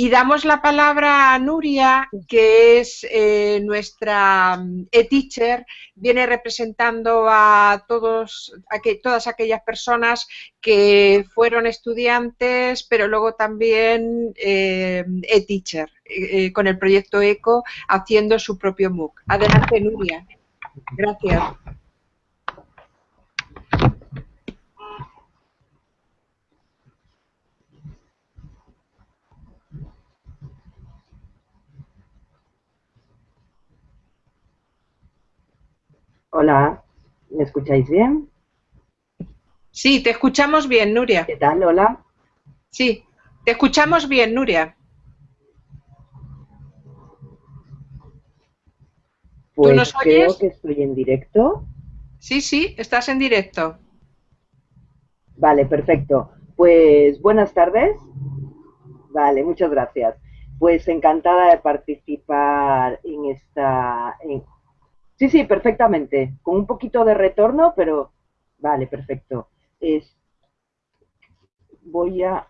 Y damos la palabra a Nuria, que es eh, nuestra mm, e-teacher, viene representando a, todos, a que, todas aquellas personas que fueron estudiantes, pero luego también eh, e-teacher, eh, con el proyecto ECO, haciendo su propio MOOC. Adelante, Nuria. Gracias. Hola, ¿me escucháis bien? Sí, te escuchamos bien, Nuria. ¿Qué tal? Hola. Sí, te escuchamos bien, Nuria. Pues nos creo que estoy en directo. Sí, sí, estás en directo. Vale, perfecto. Pues buenas tardes. Vale, muchas gracias. Pues encantada de participar en esta, Sí, sí, perfectamente. Con un poquito de retorno, pero vale, perfecto. Es... Voy a...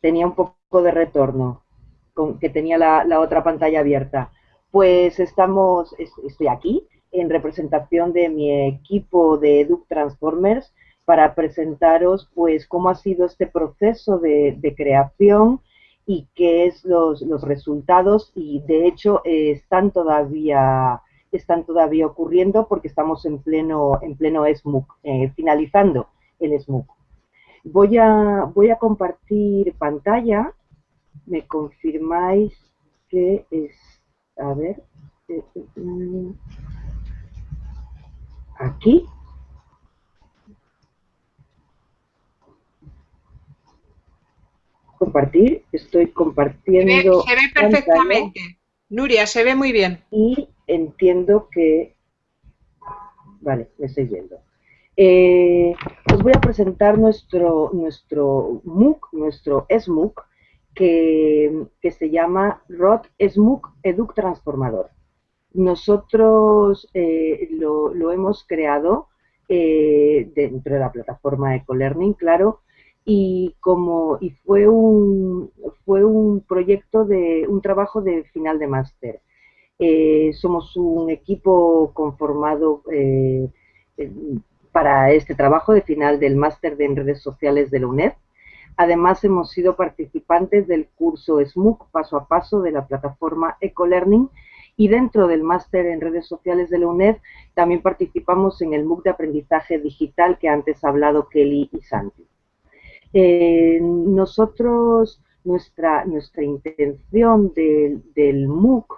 Tenía un poco de retorno, con que tenía la, otra pantalla abierta. Pues estamos, estoy aquí en representación de mi equipo de Educ Transformers para presentaros pues cómo ha sido este proceso de creación y qué es los, los resultados y de hecho eh, están todavía están todavía ocurriendo porque estamos en pleno en pleno SMUC, eh, finalizando el SMUC. Voy a, voy a compartir pantalla. Me confirmáis que es, a ver, eh, aquí. Compartir, estoy compartiendo. Se ve, perfectamente. Nuria, se ve muy bien. Y entiendo que. Vale, me estoy viendo. Eh, os voy a presentar nuestro, nuestro MOOC, nuestro SMOOC, que, que se llama ROT SMOOC Educ Transformador. Nosotros eh, lo, lo, hemos creado eh, dentro de la plataforma EcoLearning, claro, y como y fue un fue un proyecto de un trabajo de final de máster. Eh, somos un equipo conformado eh, para este trabajo de final del máster de en redes sociales de la UNED. Además hemos sido participantes del curso SMUC paso a paso de la plataforma EcoLearning. Y dentro del máster en redes sociales de la UNED también participamos en el MOOC de aprendizaje digital que antes ha hablado Kelly y Santi. Eh, nosotros, nuestra, nuestra intención del MOOC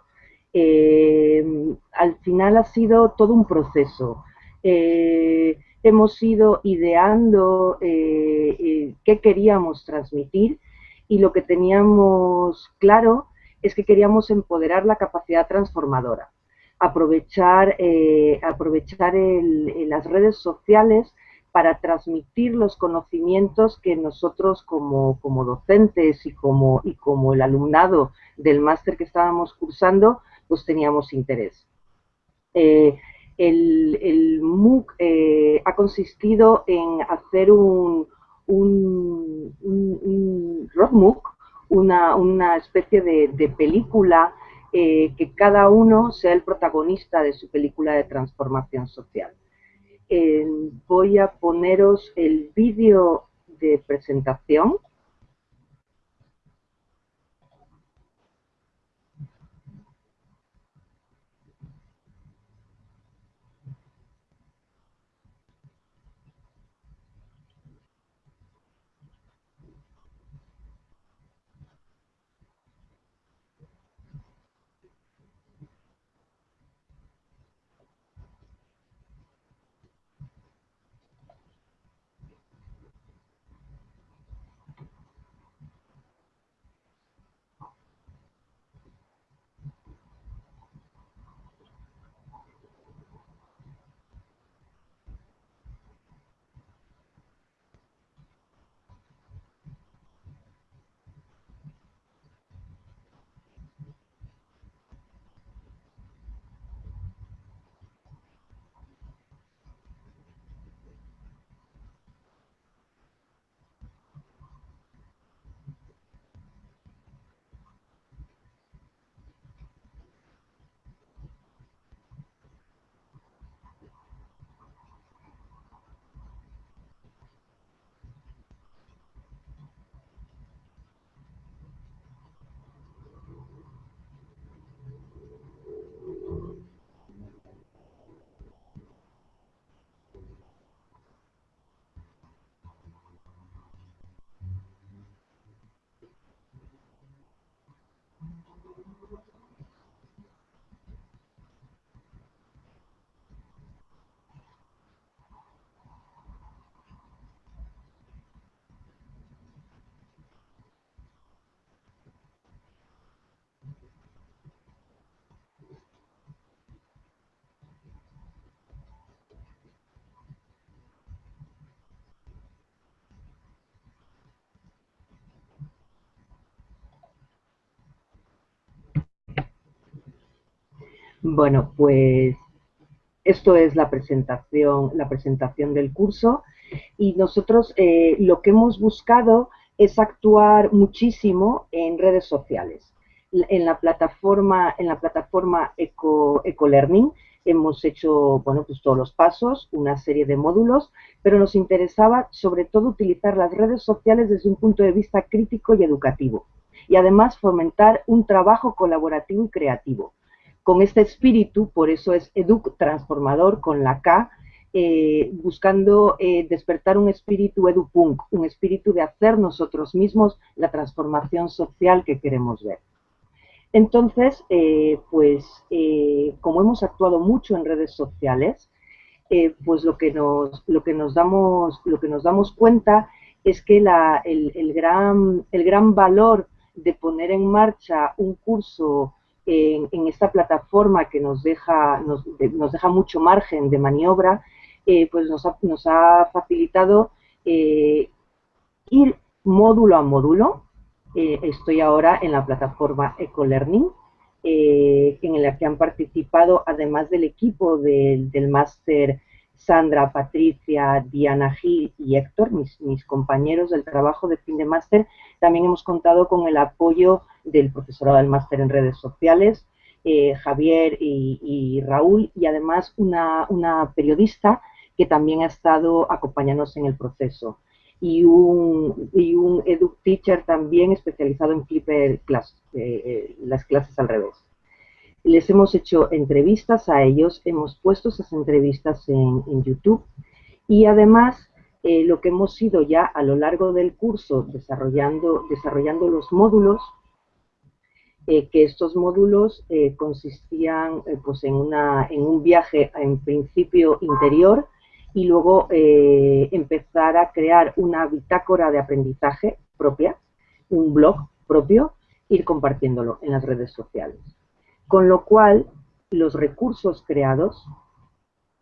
eh, al final ha sido todo un proceso. Eh, hemos ido ideando qué queríamos transmitir y lo que teníamos claro es que queríamos empoderar la capacidad transformadora, aprovechar, aprovechar las redes sociales para transmitir los conocimientos que nosotros como, docentes y como, y como el alumnado del máster que estábamos cursando, pues teníamos interés. Eh, el, MOOC eh, ha consistido en hacer un, un, un, MOOC, una, especie de, película eh, que cada uno sea el protagonista de su película de transformación social voy a poneros el vídeo de presentación Bueno, pues esto es la presentación, la presentación del curso y nosotros eh, lo que hemos buscado es actuar muchísimo en redes sociales. En la plataforma, en la plataforma Eco, EcoLearning hemos hecho bueno, pues todos los pasos, una serie de módulos, pero nos interesaba sobre todo utilizar las redes sociales desde un punto de vista crítico y educativo y además fomentar un trabajo colaborativo y creativo. Con este espíritu, por eso es Educ Transformador con la K, eh, buscando eh, despertar un espíritu edupunk, un espíritu de hacer nosotros mismos la transformación social que queremos ver. Entonces, eh, pues como hemos actuado mucho en redes sociales, pues lo que, nos, lo, que nos damos, lo que nos damos cuenta es que el, gran, el gran valor de poner en marcha un curso en, esta plataforma que nos deja, nos, nos deja mucho margen de maniobra eh, pues nos ha, nos ha facilitado eh, ir módulo a módulo. Eh, estoy ahora en la plataforma EcoLearning, en la que han participado, además del equipo del, máster Sandra, Patricia, Diana Gil y Héctor, mis, compañeros del trabajo de fin de máster, también hemos contado con el apoyo del profesorado del máster en redes sociales, Javier y, Raúl, y además una, una periodista que también ha estado acompañándonos en el proceso. Y un, y un Edu Teacher también especializado en Flipper Class, eh, eh, las clases al revés. Les hemos hecho entrevistas a ellos, hemos puesto esas entrevistas en, YouTube y además eh, lo que hemos ido ya a lo largo del curso desarrollando, los módulos, que estos módulos consistían pues en, en un viaje en principio interior y luego eh, empezar a crear una bitácora de aprendizaje propia, un blog propio, ir compartiéndolo en las redes sociales. Con lo cual, los recursos creados,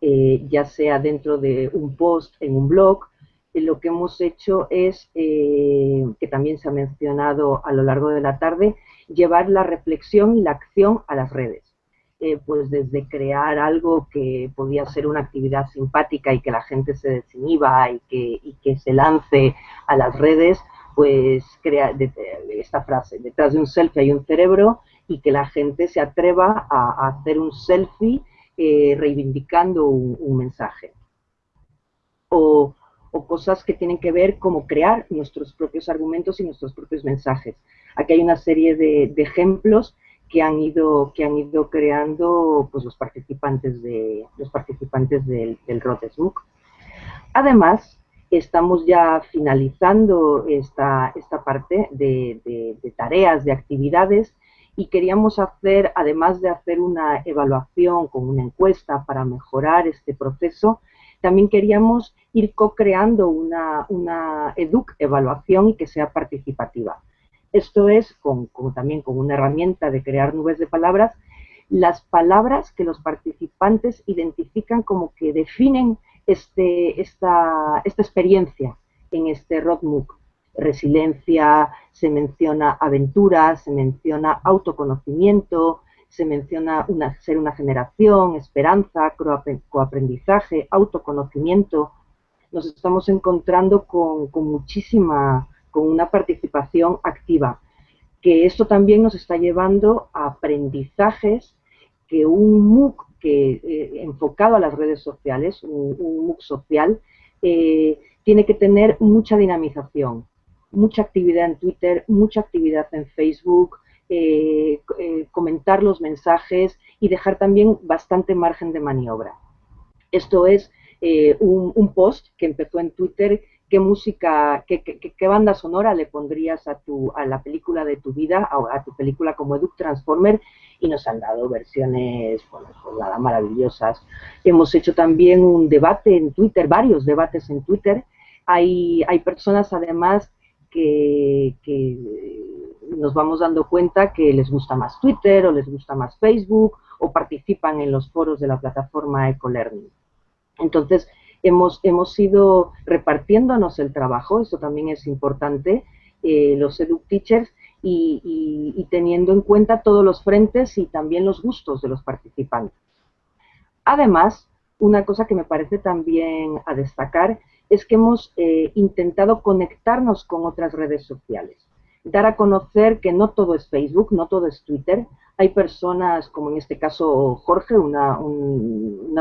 eh, ya sea dentro de un post en un blog, eh, lo que hemos hecho es, que también se ha mencionado a lo largo de la tarde, llevar la reflexión y la acción a las redes. Eh, pues desde crear algo que podía ser una actividad simpática y que la gente se desinhiba y que, que se lance a las redes, pues crea esta frase, detrás de un selfie hay un cerebro y que la gente se atreva a, hacer un selfie eh, reivindicando un, mensaje. O, cosas que tienen que ver como crear nuestros propios argumentos y nuestros propios mensajes. Aquí hay una serie de ejemplos que han ido, que han ido creando pues, los participantes, de, los participantes del, del Además, estamos ya finalizando esta, esta parte de, tareas, de actividades, y queríamos hacer, además de hacer una evaluación con una encuesta para mejorar este proceso, también queríamos ir co-creando una, una EDUC evaluación y que sea participativa. Esto es, con, también con una herramienta de crear nubes de palabras, las palabras que los participantes identifican como que definen este, esta, esta experiencia en este roadbook. Resiliencia, se menciona aventura, se menciona autoconocimiento, se menciona ser una generación, esperanza, coaprendizaje, autoconocimiento. Nos estamos encontrando con, con muchísima con una participación activa, que esto también nos está llevando a aprendizajes que un MOOC que, eh, enfocado a las redes sociales, un, MOOC social, eh, tiene que tener mucha dinamización, mucha actividad en Twitter, mucha actividad en Facebook, eh, comentar los mensajes y dejar también bastante margen de maniobra. Esto es un, un, post que empezó en Twitter qué música, qué, qué, banda sonora le pondrías a, tu, a la película de tu vida, a, a tu película como Educ Transformer, y nos han dado versiones, bueno, pues nada, maravillosas. Hemos hecho también un debate en Twitter, varios debates en Twitter. Hay, hay personas además que, nos vamos dando cuenta que les gusta más Twitter o les gusta más Facebook o participan en los foros de la plataforma EcoLearning. Entonces, hemos, hemos ido repartiéndonos el trabajo, eso también es importante, eh, los EduTeachers, y, teniendo en cuenta todos los frentes y también los gustos de los participantes. Además, una cosa que me parece también a destacar es que hemos eh, intentado conectarnos con otras redes sociales, dar a conocer que no todo es Facebook, no todo es Twitter, hay personas, como en este caso Jorge, una,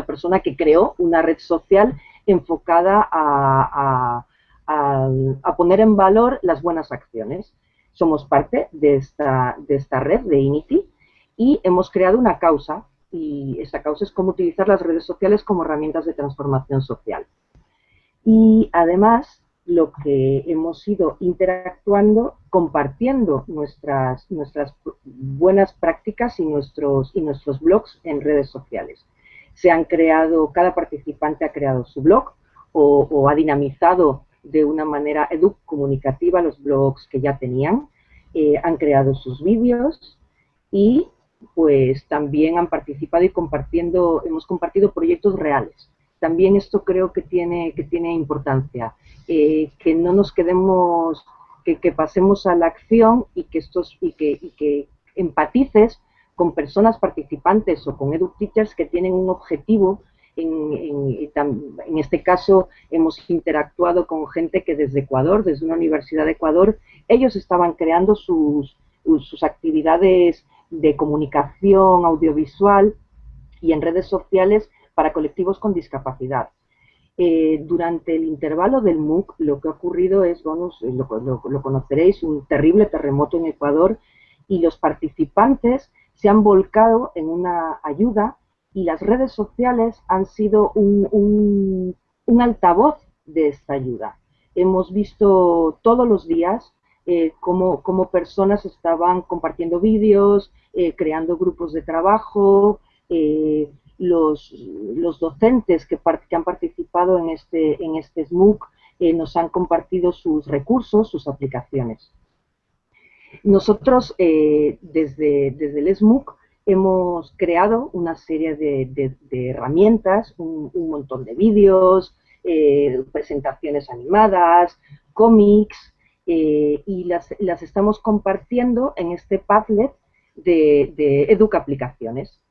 persona que creó una red social enfocada a, a, poner en valor las buenas acciones. Somos parte de esta, de esta red de INITI y hemos creado una causa y esa causa es cómo utilizar las redes sociales como herramientas de transformación social. Y además lo que hemos ido interactuando, compartiendo nuestras, nuestras buenas prácticas y nuestros, y nuestros blogs en redes sociales. Se han creado, cada participante ha creado su blog o, ha dinamizado de una manera comunicativa los blogs que ya tenían, eh, han creado sus vídeos y pues también han participado y compartiendo, hemos compartido proyectos reales. También esto creo que tiene, que tiene importancia, eh, que no nos quedemos, que, pasemos a la acción y que, estos, y que, y que empatices con personas participantes o con edu-teachers que tienen un objetivo en, en, este caso hemos interactuado con gente que desde Ecuador, desde una universidad de Ecuador, ellos estaban creando sus, sus actividades de comunicación audiovisual y en redes sociales para colectivos con discapacidad. Eh, durante el intervalo del MOOC lo que ha ocurrido es, bueno, lo, lo, conoceréis, un terrible terremoto en Ecuador y los participantes se han volcado en una ayuda y las redes sociales han sido un, altavoz de esta ayuda. Hemos visto todos los días eh, cómo, personas estaban compartiendo vídeos, eh, creando grupos de trabajo, eh, los, docentes que, han participado en este, en este SMOOC eh, nos han compartido sus recursos, sus aplicaciones. Nosotros desde, desde el SMOOC hemos creado una serie de, herramientas, un, montón de vídeos, eh, presentaciones animadas, cómics, eh, y las, estamos compartiendo en este Padlet de, de Educa Aplicaciones.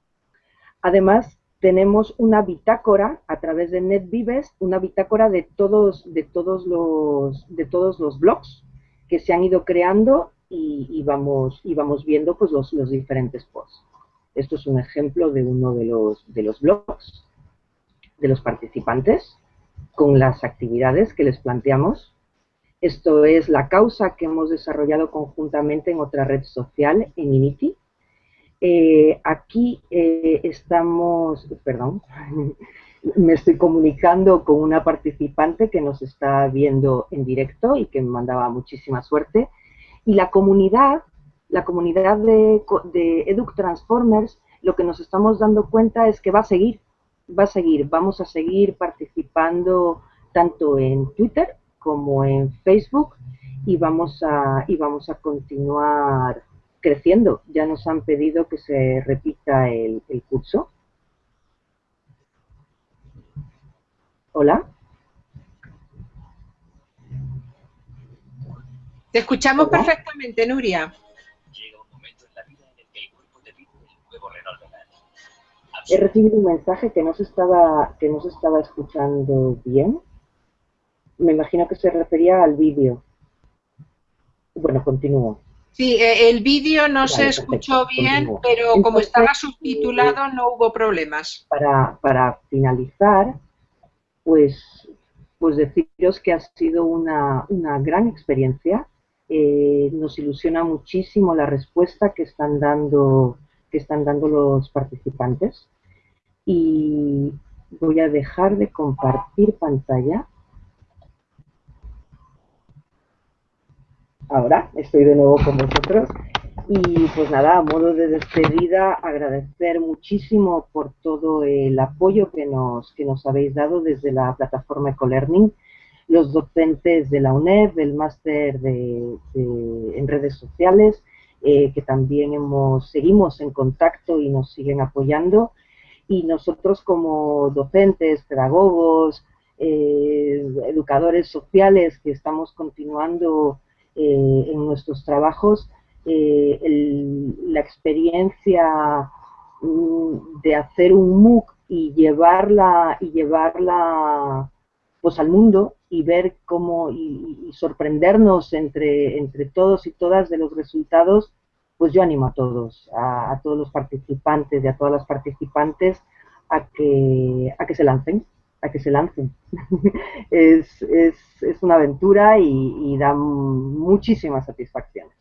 Además, tenemos una bitácora a través de NetVives, una bitácora de todos, de todos, los, de todos los blogs que se han ido creando y, vamos, viendo pues, los, los diferentes posts. Esto es un ejemplo de uno de los, de los blogs de los participantes con las actividades que les planteamos. Esto es la causa que hemos desarrollado conjuntamente en otra red social, en Initi. Eh, aquí eh, estamos, perdón, me estoy comunicando con una participante que nos está viendo en directo y que me mandaba muchísima suerte. Y la comunidad la comunidad de, de Educ Transformers, lo que nos estamos dando cuenta es que va a seguir, va a seguir, vamos a seguir participando tanto en Twitter como en Facebook y vamos a, y vamos a continuar creciendo. Ya nos han pedido que se repita el, curso. Hola. Te escuchamos perfectamente, Nuria. He recibido un mensaje que no se estaba, que no se estaba escuchando bien. Me imagino que se refería al vídeo. Bueno, continúo. Sí, eh, el vídeo no se escuchó bien, pero como estaba subtitulado no hubo problemas. Para, para finalizar, pues, pues deciros que ha sido una, una gran experiencia. Eh, nos ilusiona muchísimo la respuesta que están dando que están dando los participantes y voy a dejar de compartir pantalla. Ahora estoy de nuevo con vosotros y pues nada, a modo de despedida, agradecer muchísimo por todo el apoyo que nos, que nos habéis dado desde la plataforma EcoLearning, los docentes de la UNED, del máster de, en redes sociales, eh, que también hemos, seguimos en contacto y nos siguen apoyando. Y nosotros como docentes, pedagogos, eh, educadores sociales que estamos continuando eh, en nuestros trabajos, eh, la experiencia mm, de hacer un MOOC y llevarla y llevarla pues al mundo y ver cómo y, sorprendernos entre, entre todos y todas de los resultados, pues yo animo a todos, a, todos los participantes y a todas las participantes a que, a que se lancen, a que se lancen. es, es, es, una aventura y, y da muchísimas satisfacciones.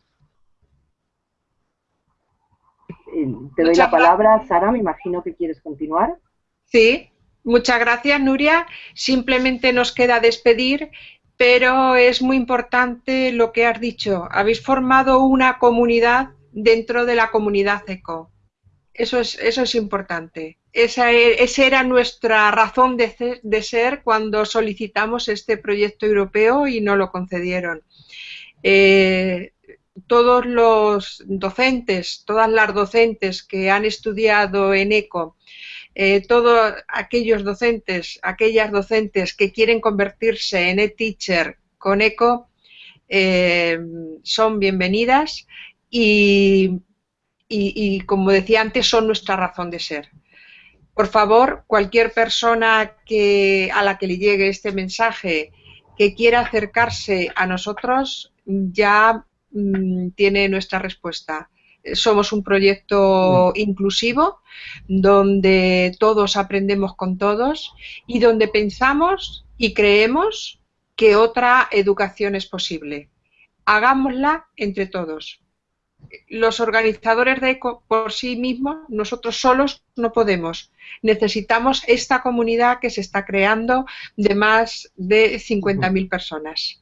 Te doy la palabra, Sara, me imagino que quieres continuar. Sí, muchas gracias, Nuria. Simplemente nos queda despedir, pero es muy importante lo que has dicho. Habéis formado una comunidad dentro de la comunidad ECO. Eso es, eso es importante. Esa, e, era nuestra razón de, ser cuando solicitamos este proyecto europeo y no lo concedieron. Eh, todos los docentes, todas las docentes que han estudiado en ECO, eh, todos aquellos docentes, aquellas docentes que quieren convertirse en e-teacher con ECO, eh, son bienvenidas y, como decía antes, son nuestra razón de ser. Por favor, cualquier persona que, a la que le llegue este mensaje que quiera acercarse a nosotros, ya Mm, tiene nuestra respuesta. Somos un proyecto inclusivo donde todos aprendemos con todos y donde pensamos y creemos que otra educación es posible. Hagámosla entre todos. Los organizadores de ECO por sí mismos, nosotros solos no podemos. Necesitamos esta comunidad que se está creando de más de 50.000 personas.